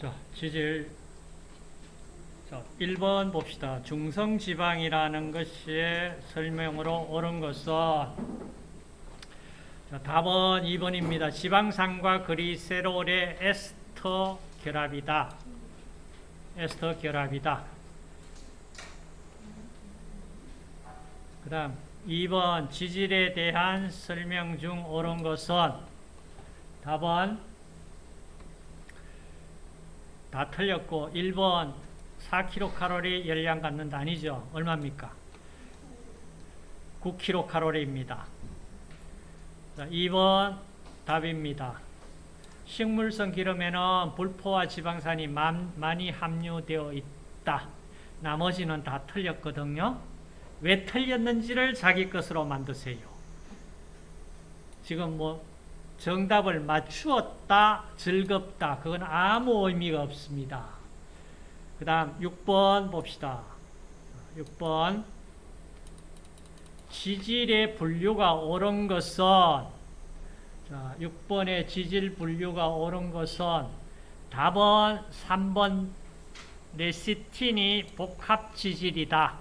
자, 지질 자, 1번 봅시다. 중성지방이라는 것이 설명으로 옳은 것은 자, 답은 2번입니다. 지방산과 그리세롤의 에스터 결합이다. 에스터 결합이다. 그 다음 2번 지질에 대한 설명 중 옳은 것은 답은 다 틀렸고 1번 4kcal 열량 갖는다 아니죠? 얼마입니까? 9kcal입니다. 자, 2번 답입니다. 식물성 기름에는 불포화 지방산이 많이 함유되어 있다. 나머지는 다 틀렸거든요. 왜 틀렸는지를 자기 것으로 만드세요. 지금 뭐 정답을 맞추었다, 즐겁다. 그건 아무 의미가 없습니다. 그 다음 6번 봅시다. 6번 지질의 분류가 옳은 것은 자, 6번의 지질 분류가 옳은 것은 답은 3번 레시틴이 복합 지질이다.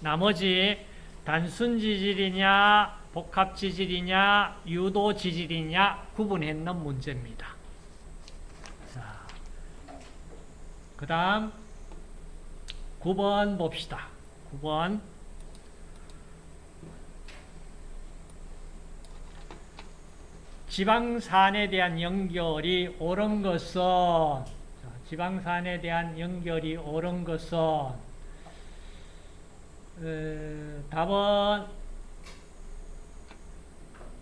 나머지 단순 지질이냐 복합 지질이냐 유도 지질이냐 구분했는 문제입니다. 자, 그 다음 9번 봅시다. 9번 지방산에 대한 연결이 옳은 것은 지방산에 대한 연결이 옳은 것은 어, 답은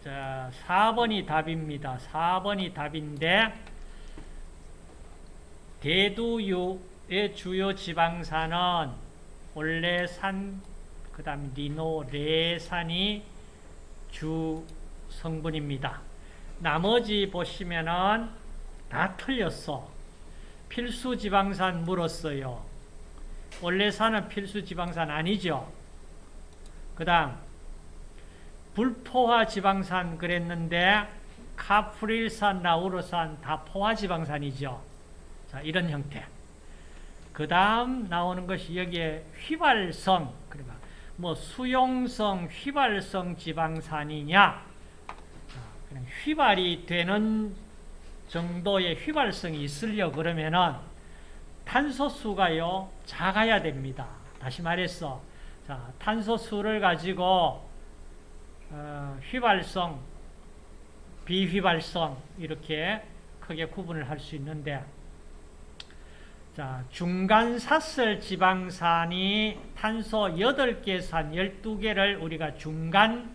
자 4번이 답입니다. 4번이 답인데 대두유의 주요 지방산은 올레산 그 다음 리노 레산이 주 성분입니다. 나머지 보시면은 다 틀렸어. 필수 지방산 물었어요. 원래 산은 필수 지방산 아니죠. 그 다음 불포화 지방산 그랬는데 카프릴산, 라우르산 다 포화 지방산이죠. 자, 이런 형태. 그 다음 나오는 것이 여기에 휘발성, 그러니까 뭐 수용성, 휘발성 지방산이냐 휘발이 되는 정도의 휘발성이 있으려 그러면은 탄소수가요 작아야 됩니다. 다시 말해서 자 탄소수를 가지고 어, 휘발성, 비휘발성 이렇게 크게 구분을 할 수 있는데 자 중간 사슬 지방산이 탄소 8개 산 12개를 우리가 중간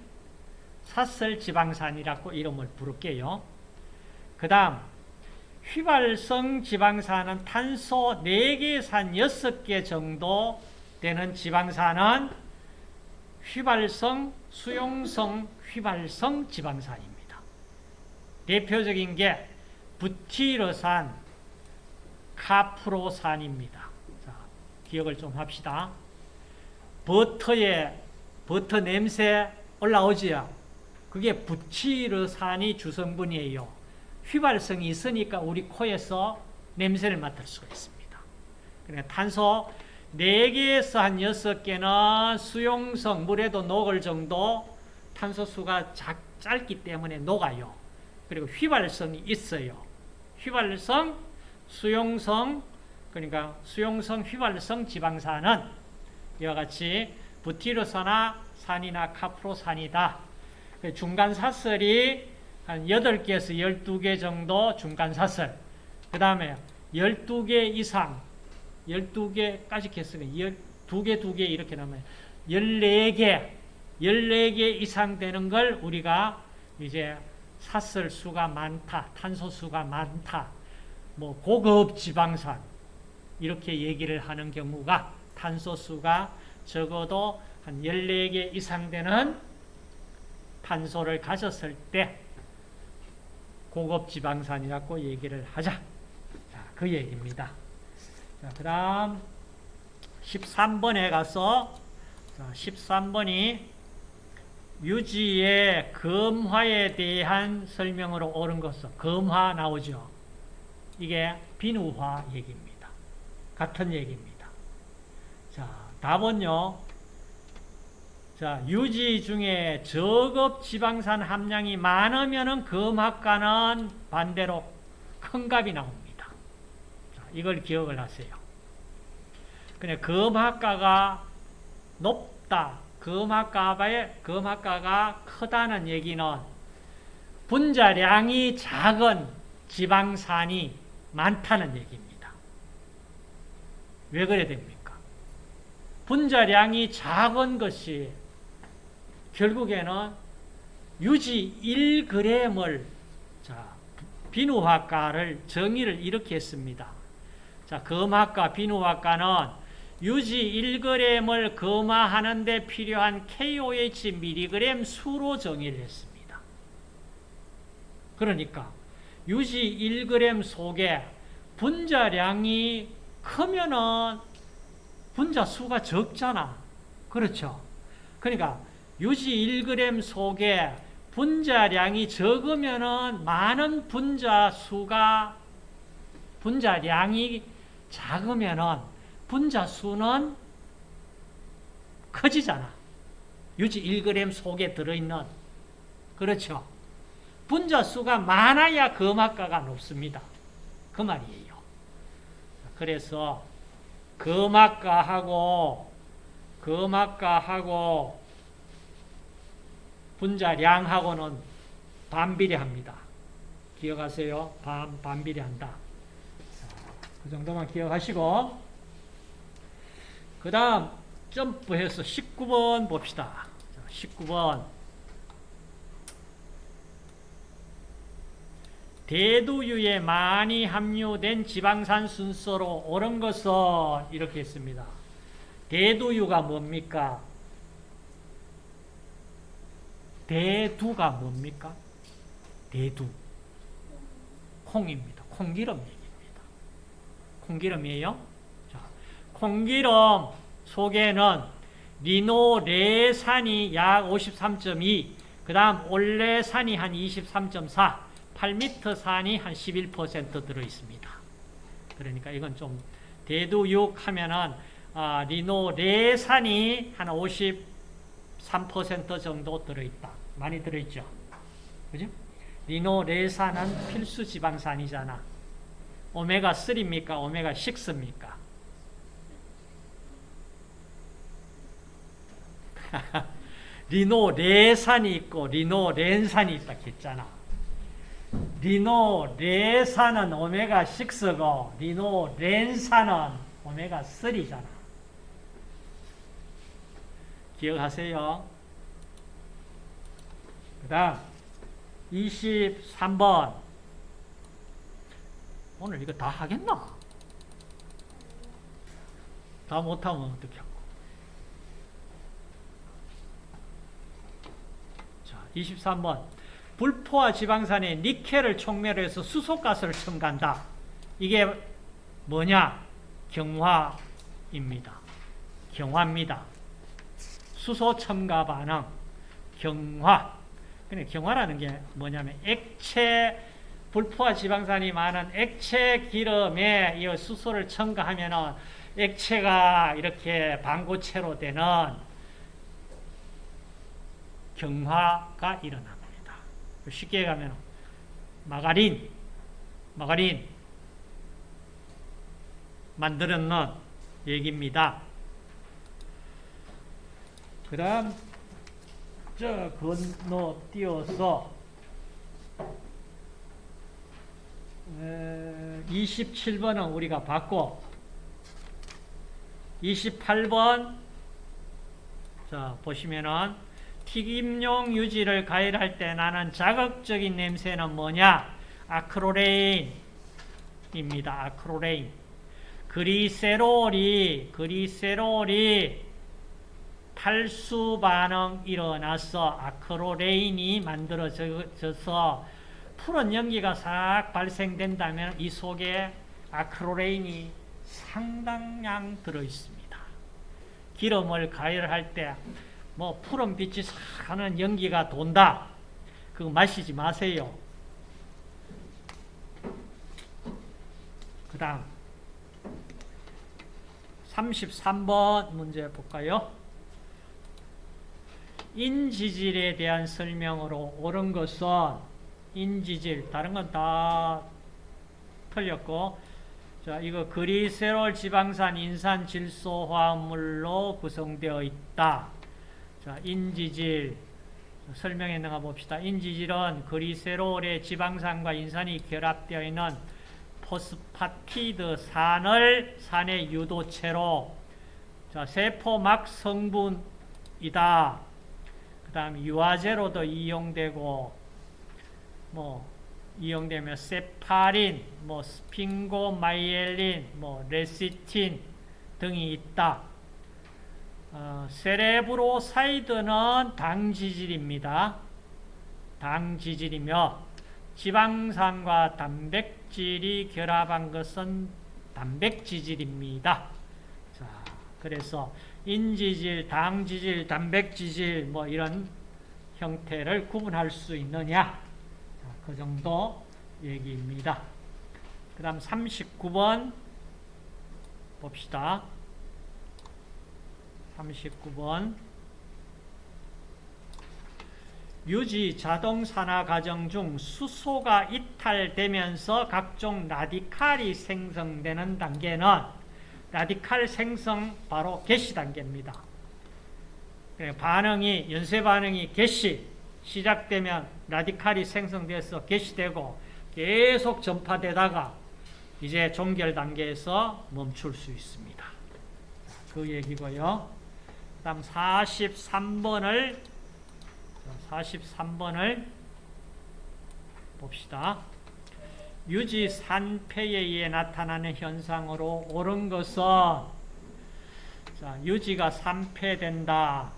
사슬 지방산이라고 이름을 부를게요. 그 다음 휘발성 지방산은 탄소 4개 산 6개 정도 되는 지방산은 휘발성, 수용성 휘발성 지방산입니다. 대표적인 게 부티르산, 카프로산입니다. 자, 기억을 좀 합시다. 버터에 버터 냄새 올라오지요. 그게 부치르산이 주성분이에요. 휘발성이 있으니까 우리 코에서 냄새를 맡을 수가 있습니다. 그러니까 탄소 4개에서 한 6개는 수용성, 물에도 녹을 정도 탄소수가 작, 짧기 때문에 녹아요. 그리고 휘발성이 있어요. 휘발성, 수용성, 그러니까 수용성, 휘발성 지방산은 이와 같이 부티르산이나 산이나 카프로산이다. 그 중간 사슬이 한 8개에서 12개 정도 중간 사슬. 그 다음에 12개 이상, 12개까지 했으면 2개, 2개 이렇게 나면 14개, 14개 이상 되는 걸 우리가 이제 사슬 수가 많다, 탄소 수가 많다, 뭐 고급 지방산 이렇게 얘기를 하는 경우가 탄소 수가 적어도 한 14개 이상 되는 탄소를 가졌을 때 고급 지방산이라고 얘기를 하자. 자, 그 얘기입니다. 자, 그 다음 13번에 가서 자, 13번이 유지의 검화에 대한 설명으로 옳은 것은 검화 나오죠. 이게 비누화 얘기입니다. 같은 얘기입니다. 자, 답은요. 자, 유지 중에 저급 지방산 함량이 많으면은 금학과는 반대로 큰 값이 나옵니다. 자, 이걸 기억을 하세요. 그냥 금학과가 높다. 금학과의 금학과가 크다는 얘기는 분자량이 작은 지방산이 많다는 얘기입니다. 왜 그래 됩니까? 분자량이 작은 것이 결국에는 유지 1g을 자, 비누학과를 정의를 이렇게 했습니다. 자, 금학과 비누학과는 유지 1g을 금화하는 데 필요한 KOH mg 수로 정의를 했습니다. 그러니까 유지 1g 속에 분자량이 크면은 분자 수가 적잖아. 그렇죠? 그러니까 유지 1g 속에 분자량이 적으면은 많은 분자 수가 분자량이 작으면은 분자 수는 커지잖아. 유지 1g 속에 들어있는 그렇죠? 분자 수가 많아야 금학가가 높습니다. 그 말이에요. 그래서 금학가하고 금학가하고 분자량하고는 반비례합니다. 기억하세요? 반, 반비례한다. 그 정도만 기억하시고 그 다음 점프해서 19번 봅시다. 19번 대두유에 많이 함유된 지방산 순서로 옳은 것은 이렇게 했습니다. 대두유가 뭡니까? 대두가 뭡니까? 대두. 콩입니다. 콩기름 얘기입니다. 콩기름이에요. 자, 콩기름 속에는 리노레산이 약 53.2, 그 다음 올레산이 한 23.4, 8m 산이 한 11% 들어있습니다. 그러니까 이건 좀 대두육 하면은 아, 리노레산이 한 53% 정도 들어있다. 많이 들어있죠. 그죠? 리노레산은 필수 지방산이잖아. 오메가3입니까? 오메가6입니까? 리노레산이 있고 리노렌산이 있다 했잖아. 리노레산은 오메가6고 리노렌산은 오메가3잖아. 기억하세요. 그 다음 23번 오늘 이거 다 하겠나? 다 못하면 어떻게 하고 자 23번 불포화 지방산에 니켈을 촉매해서 수소가스를 첨가한다. 이게 뭐냐? 경화입니다. 경화입니다. 수소 첨가 반응, 경화. 근데 경화라는 게 뭐냐면 액체 불포화 지방산이 많은 액체 기름에 이 수소를 첨가하면은 액체가 이렇게 방고체로 되는 경화가 일어납니다. 쉽게 가면 마가린, 마가린 만들었는 얘기입니다. 그 다음 저 건너 띄어서 27번은 우리가 봤고 28번 자 보시면은 튀김용 유지를 가열할 때 나는 자극적인 냄새는 뭐냐? 아크로레인입니다. 아크로레인. 그리세롤이 그리세롤이 탈수 반응 일어나서 아크로레인이 만들어져서 푸른 연기가 싹 발생된다면 이 속에 아크로레인이 상당량 들어있습니다. 기름을 가열할 때 뭐 푸른 빛이 싹 하는 연기가 돈다. 그거 마시지 마세요. 다음 33번 문제 볼까요? 인지질에 대한 설명으로 옳은 것은 인지질, 다른 건 다 틀렸고 자, 이거 그리세롤 지방산 인산 질소 화합물로 구성되어 있다. 자, 인지질 설명해 나가 봅시다. 인지질은 글리세롤의 지방산과 인산이 결합되어 있는 포스파티드 산을 산의 유도체로 자, 세포막 성분이다. 그 다음 유화제로도 이용되고 뭐 이용되며 세팔린, 뭐 sphingomyelin, 뭐 레시틴 등이 있다. 어, cerebroside는 당지질입니다. 당지질이며 지방산과 단백질이 결합한 것은 단백지질입니다. 자, 그래서 인지질, 당지질, 단백지질 뭐 이런 형태를 구분할 수 있느냐? 그 정도 얘기입니다. 그 다음 39번 봅시다. 39번 유지 자동산화 과정 중 수소가 이탈되면서 각종 라디칼이 생성되는 단계는 라디칼 생성 바로 개시 단계입니다. 반응이 연쇄 반응이 개시 시작되면 라디칼이 생성돼서 개시되고 계속 전파되다가 이제 종결 단계에서 멈출 수 있습니다. 그 얘기고요. 다음 43번을 43번을 봅시다. 유지 산패에 의해 나타나는 현상으로 옳은 것은 자, 유지가 산패된다.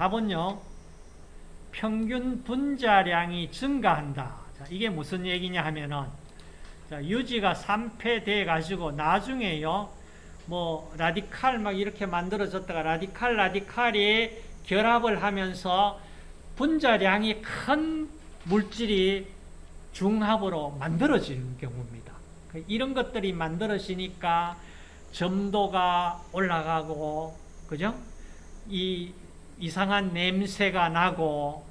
답은요. 평균 분자량이 증가한다. 자, 이게 무슨 얘기냐 하면은 자, 유지가 3패 돼 가지고 나중에요. 뭐 라디칼 막 이렇게 만들어졌다가 라디칼 라디칼이 결합을 하면서 분자량이 큰 물질이 중합으로 만들어지는 경우입니다. 그 이런 것들이 만들어지니까 점도가 올라가고 그죠? 이 이상한 냄새가 나고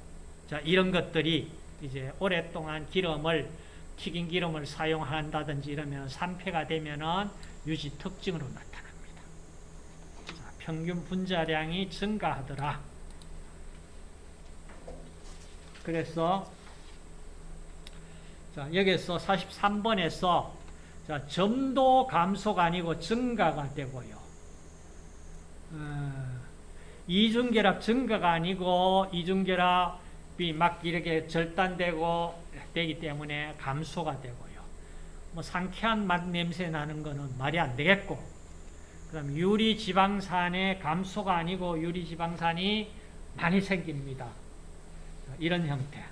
자, 이런 것들이 이제 오랫동안 기름을 튀긴 기름을 사용한다든지 이러면 산패가 되면은 유지 특징으로 나타납니다. 자, 평균 분자량이 증가하더라. 그래서 자, 여기서 43번에서 자, 점도 감소가 아니고 증가가 되고요. 어, 이중결합 증가가 아니고 이중결합이 막 이렇게 절단되고 되기 때문에 감소가 되고요. 뭐 상쾌한 맛 냄새 나는 거는 말이 안 되겠고 그다음 유리 지방산의 감소가 아니고 유리 지방산이 많이 생깁니다. 이런 형태.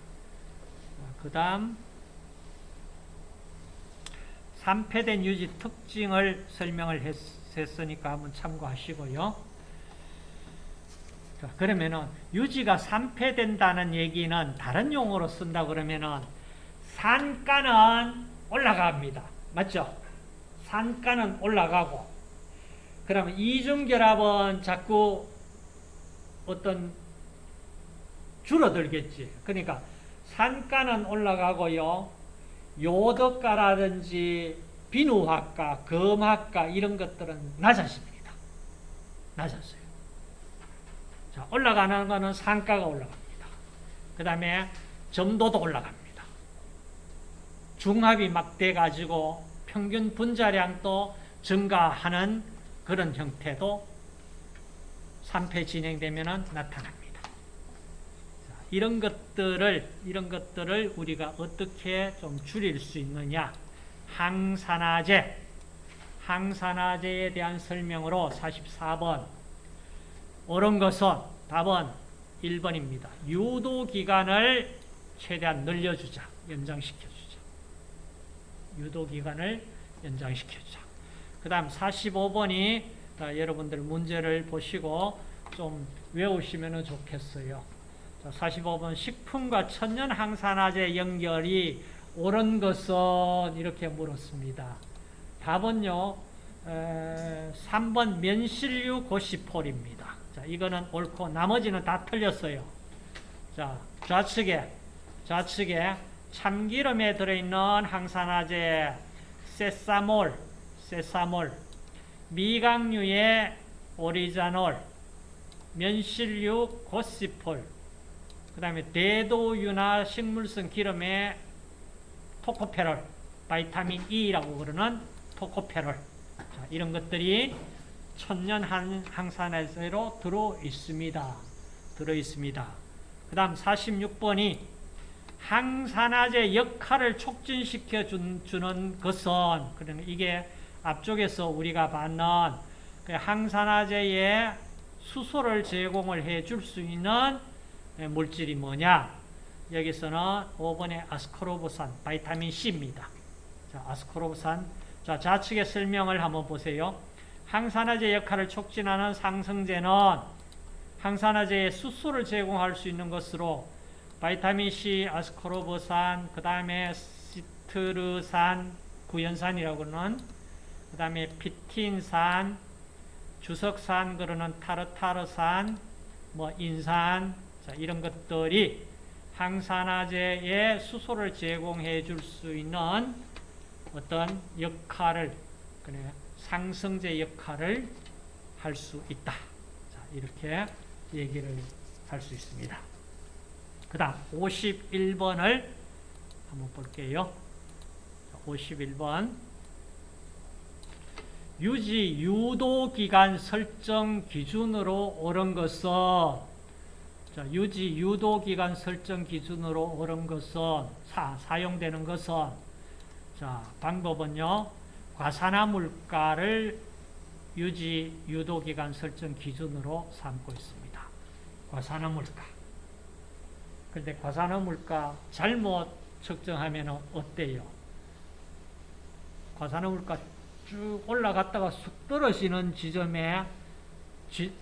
그 다음 산패된 유지 특징을 설명을 했, 했으니까 한번 참고하시고요. 자, 그러면은 유지가 산패된다는 얘기는 다른 용어로 쓴다 그러면은 산가는 올라갑니다. 맞죠? 산가는 올라가고 그러면 이중결합은 자꾸 어떤 줄어들겠지. 그러니까 산가는 올라가고요. 요덕가라든지 비누학과, 검학과 이런 것들은 낮아집니다. 낮았어요. 자, 올라가는 것은 상가가 올라갑니다. 그 다음에 점도도 올라갑니다. 중합이 막 돼가지고 평균 분자량도 증가하는 그런 형태도 3패 진행되면 나타납니다. 자, 이런 것들을, 이런 것들을 우리가 어떻게 좀 줄일 수 있느냐. 항산화제, 항산화제에 대한 설명으로 44번 옳은 것은 답은 1번입니다. 유도 기간을 최대한 늘려주자. 연장시켜주자. 유도 기간을 연장시켜주자. 그 다음 45번이 여러분들 문제를 보시고 좀 외우시면 좋겠어요. 자, 45번 식품과 천연 항산화제 연결이 옳은 것은 이렇게 물었습니다. 답은요. 에, 3번 면실류 고시폴입니다. 자, 이거는 옳고 나머지는 다 틀렸어요. 자, 좌측에 좌측에 참기름에 들어있는 항산화제 세사몰, 세사몰, 미강류의 오리자놀, 면실류 고시폴, 그 다음에 대도유나 식물성 기름의 토코페롤, 바이타민 E라고 그러는 토코페롤. 자, 이런 것들이 천년 한- 항산화제로 들어 있습니다. 들어 있습니다. 그 다음 46번이 항산화제 역할을 촉진시켜 준, 주는 것은, 그러면 이게 앞쪽에서 우리가 받는 그 항산화제의 수소를 제공을 해 줄 수 있는 물질이 뭐냐? 여기서는 5번의 아스코르보산, 바이타민 C입니다. 자, 아스코르보산. 자, 좌측의 설명을 한번 보세요. 항산화제 역할을 촉진하는 상승제는 항산화제의 수소를 제공할 수 있는 것으로 바이타민 C, 아스코르보산, 그 다음에 시트르산, 구연산이라고 그러는 그 다음에 피틴산, 주석산 그러는 타르타르산, 뭐 인산, 자, 이런 것들이 항산화제에 수소를 제공해 줄 수 있는 어떤 역할을, 그래, 상승제 역할을 할 수 있다. 자, 이렇게 얘기를 할 수 있습니다. 그 다음 51번을 한번 볼게요. 51번 유지 유도 기간 설정 기준으로 옳은 것은 자, 유지 유도 기간 설정 기준으로 옳은 것은 사, 사용되는 것은 자, 방법은요. 과산화 물가를 유지 유도 기간 설정 기준으로 삼고 있습니다. 과산화 물가. 근데 과산화 물가 잘못 측정하면 어때요? 과산화 물가 쭉 올라갔다가 쑥 떨어지는 지점에 지,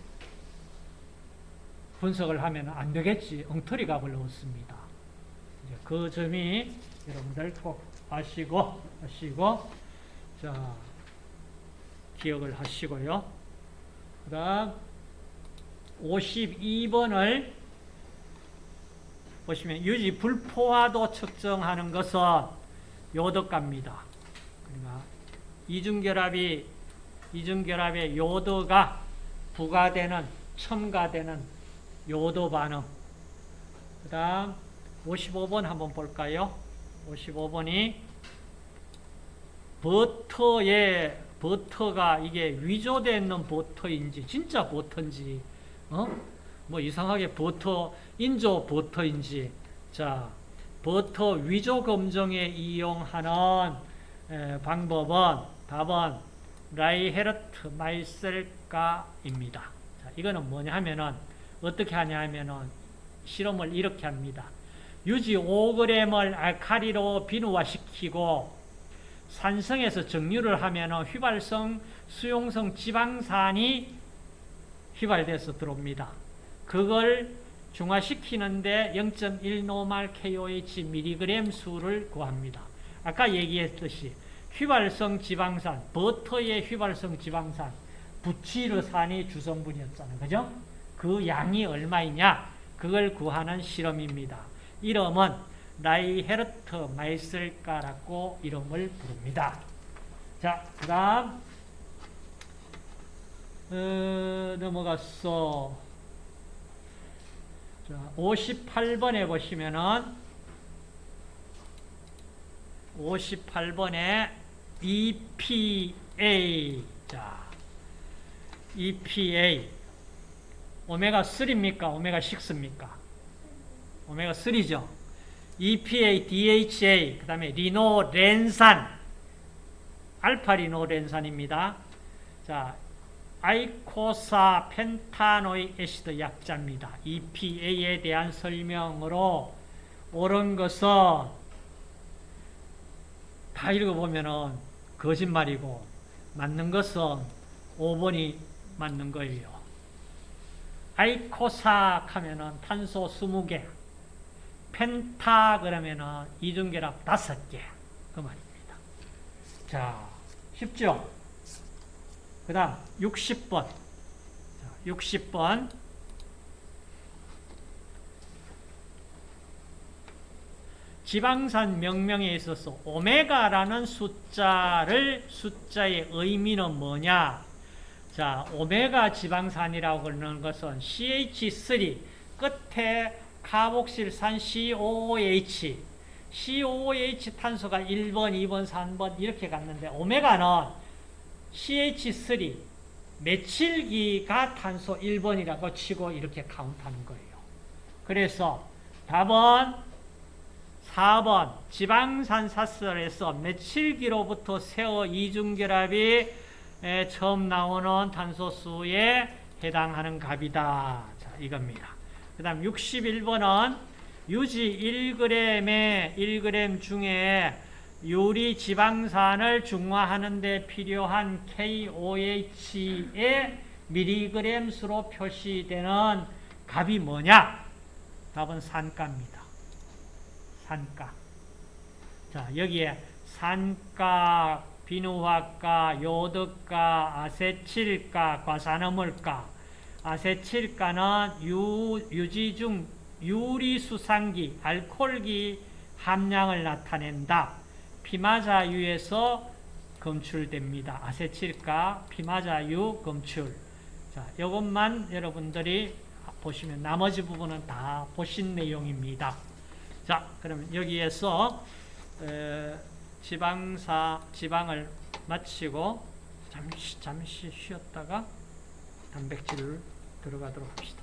분석을 하면 안 되겠지. 엉터리 값을 넣었습니다. 이제 그 점이 여러분들 꼭 아시고, 아시고, 자, 기억을 하시고요. 그 다음, 52번을 보시면 유지 불포화도 측정하는 것은 요덕가입니다. 그러니까 이중결합이 이중결합의 요도가 부가되는 첨가되는 요도 반응. 그 다음 55번 한번 볼까요? 55번이 버터에 버터가 이게 위조되어 있는 버터인지 진짜 버터인지 어? 뭐 이상하게 버터 인조 버터인지 자 버터 위조 검정에 이용하는 에, 방법은 답은 라이헤르트 마이셀가입니다. 자, 이거는 뭐냐 하면은 어떻게 하냐 하면은 실험을 이렇게 합니다. 유지 5g을 알카리로 비누화시키고 산성에서 정류를 하면은 휘발성 수용성 지방산이 휘발돼서 들어옵니다. 그걸 중화시키는데 0.1노말 KOH mg 수를 구합니다. 아까 얘기했듯이 휘발성 지방산, 버터의 휘발성 지방산, 부치르산이 주성분이었잖아요. 그죠? 그 양이 얼마이냐? 그걸 구하는 실험입니다. 이름은 라이헤르트 마이슬가라고 이름을 부릅니다. 자, 그 다음 어, 넘어갔어. 자, 58번에 보시면은 58번에 EPA 자, EPA 오메가 3입니까? 오메가 6입니까? 오메가 3죠. EPA, DHA, 그 다음에 리노렌산, 알파 리노렌산입니다. 자, 아이코사 펜타노이 에시드 약자입니다. EPA에 대한 설명으로 옳은 것은 다 읽어보면은 거짓말이고 맞는 것은 5번이 맞는 거예요. 아이코사 하면은 탄소 20개, 펜타 그러면은 이중결합 다섯 개. 그 말입니다. 자, 쉽죠? 그 다음 60번. 60번. 지방산 명명에 있어서 오메가라는 숫자를 숫자의 의미는 뭐냐? 자, 오메가 지방산이라고 그러는 것은 CH3 끝에 카복실산 COOH COOH 탄소가 1번, 2번, 3번 이렇게 갔는데 오메가는 CH3 메칠기가 탄소 1번이라고 치고 이렇게 카운트하는 거예요. 그래서 답은 4번 지방산 사설에서 메칠기로부터 세어 이중결합이 에, 처음 나오는 탄소수에 해당하는 값이다. 자, 이겁니다. 그 다음 61번은 유지 1g의 1g 중에 유리 지방산을 중화하는 데 필요한 KOH의 미리그램 수로 표시되는 값이 뭐냐? 답은 산가입니다. 산가. 자, 여기에 산가, 비누화가, 요드가, 아세칠가, 과산화물가. 아세칠가는 유, 유지 중 유리수상기, 알코올기 함량을 나타낸다. 피마자유에서 검출됩니다. 아세칠가, 피마자유 검출. 자, 이것만 여러분들이 보시면 나머지 부분은 다 보신 내용입니다. 자, 그러면 여기에서 에, 지방사 지방을 마치고 잠시 잠시 쉬었다가 단백질을 들어가도록 합시다.